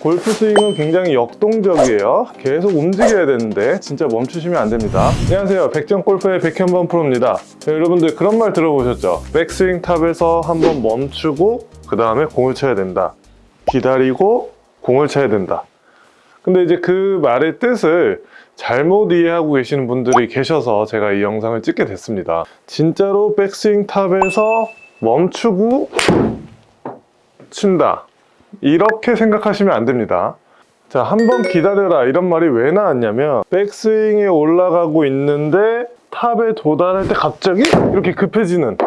골프 스윙은 굉장히 역동적이에요. 계속 움직여야 되는데 진짜 멈추시면 안 됩니다. 안녕하세요. 백전 골프의 백현범 프로입니다. 네, 여러분들 그런 말 들어보셨죠? 백스윙 top에서 한번 멈추고 그 다음에 공을 쳐야 된다. 기다리고 공을 쳐야 된다. 근데 이제 그 말의 뜻을 잘못 이해하고 계시는 분들이 계셔서 제가 이 영상을 찍게 됐습니다. 진짜로 백스윙 top에서 멈추고 친다. 이렇게 생각하시면 안 됩니다. 자, 한 번 기다려라 이런 말이 왜 나왔냐면 백스윙에 올라가고 있는데 탑에 도달할 때 갑자기 이렇게 급해지는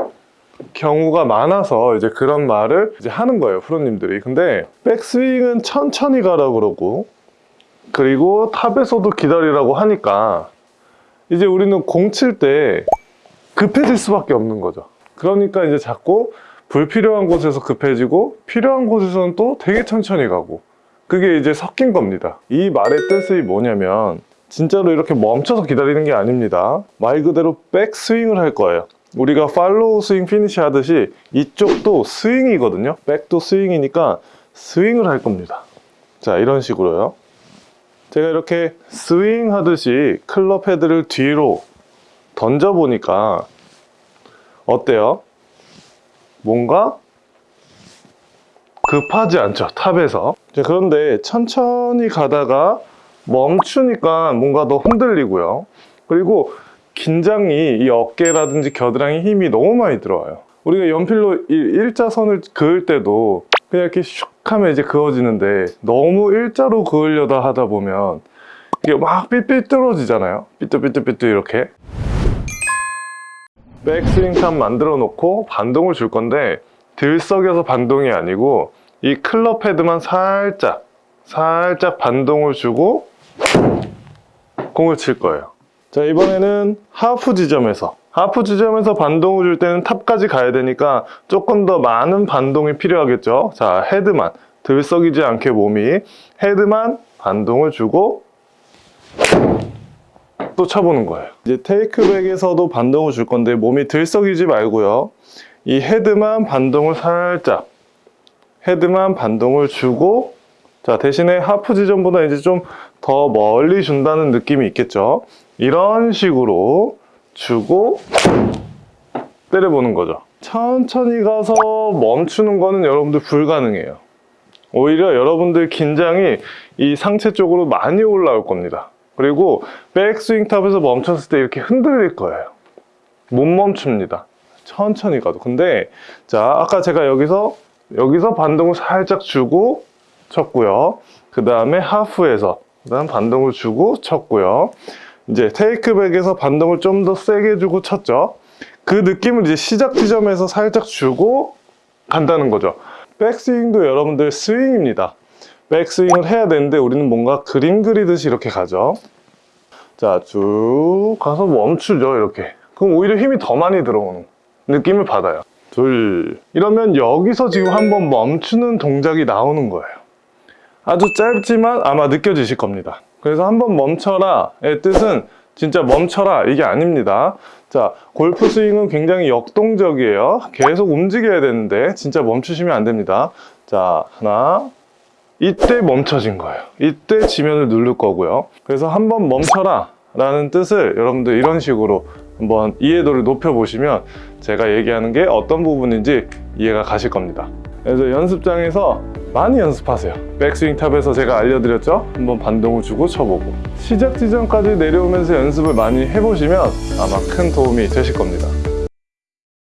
경우가 많아서 이제 그런 말을 이제 하는 거예요, 프로님들이. 근데 백스윙은 천천히 가라 그러고 그리고 탑에서도 기다리라고 하니까 이제 우리는 공 칠 때 급해질 수밖에 없는 거죠. 그러니까 이제 자꾸 불필요한 곳에서 급해지고 필요한 곳에서는 또 되게 천천히 가고 그게 이제 섞인 겁니다. 이 말의 뜻이 뭐냐면 진짜로 이렇게 멈춰서 기다리는 게 아닙니다. 말 그대로 백스윙을 할 거예요. 우리가 follow 스윙 피니시 하듯이 이쪽도 스윙이거든요. back도 스윙이니까 스윙을 할 겁니다. 자, 이런 식으로요. 제가 이렇게 스윙 하듯이 클럽 헤드를 뒤로 던져 보니까 어때요? 뭔가 급하지 않죠 탑에서. 자, 그런데 천천히 가다가 멈추니까 뭔가 더 흔들리고요. 그리고 긴장이 이 어깨라든지 겨드랑이 힘이 너무 많이 들어와요. 우리가 연필로 일- 일자선을 그을 때도 그냥 이렇게 슉 하면 이제 그어지는데 너무 일자로 그으려다 하다 보면 이게 막 삐삐뚤어지잖아요. 삐뚤삐뚤삐뚤 이렇게 백스윙 top 만들어 놓고 반동을 줄 건데 들썩여서 반동이 아니고 이 클럽 헤드만 살짝 살짝 반동을 주고 공을 칠 거예요. 자 이번에는 하프 지점에서. 하프 지점에서 반동을 줄 때는 top까지 가야 되니까 조금 더 많은 반동이 필요하겠죠? 자 헤드만. 들썩이지 않게 몸이 헤드만 반동을 주고 또 쳐보는 거예요. 이제 테이크백에서도 반동을 줄 건데 몸이 들썩이지 말고요. 이 헤드만 반동을 살짝 헤드만 반동을 주고 자 대신에 하프 지점보다 이제 좀 더 멀리 준다는 느낌이 있겠죠. 이런 식으로 주고 때려보는 거죠. 천천히 가서 멈추는 거는 여러분들 불가능해요. 오히려 여러분들 긴장이 이 상체 쪽으로 많이 올라올 겁니다. 그리고 백스윙 탑에서 멈췄을 때 이렇게 흔들릴 거예요. 못 멈춥니다. 천천히 가도. 근데 자 아까 제가 여기서 여기서 반동을 살짝 주고 쳤고요. 그 다음에 하프에서 그다음 반동을 주고 쳤고요. 이제 테이크백에서 반동을 좀 더 세게 주고 쳤죠. 그 느낌을 이제 시작 지점에서 살짝 주고 간다는 거죠. 백스윙도 여러분들 스윙입니다. 백스윙을 해야 되는데 우리는 뭔가 그림 그리듯이 이렇게 가죠. 자, 쭉 가서 멈추죠, 이렇게. 그럼 오히려 힘이 더 많이 들어오는 느낌을 받아요. 둘. 이러면 여기서 지금 한번 멈추는 동작이 나오는 거예요. 아주 짧지만 아마 느껴지실 겁니다. 그래서 한번 멈춰라 의 뜻은 진짜 멈춰라 이게 아닙니다. 자, 골프 스윙은 굉장히 역동적이에요. 계속 움직여야 되는데 진짜 멈추시면 안 됩니다. 자, 하나, 이때 멈춰진 거예요. 이때 지면을 누를 거고요. 그래서 한번 멈춰라 라는 뜻을 여러분들 이런 식으로 한번 이해도를 높여보시면 제가 얘기하는 게 어떤 부분인지 이해가 가실 겁니다. 그래서 연습장에서 많이 연습하세요. 백스윙 탑에서 제가 알려드렸죠? 한번 반동을 주고 쳐보고 시작 지점까지 내려오면서 연습을 많이 해보시면 아마 큰 도움이 되실 겁니다.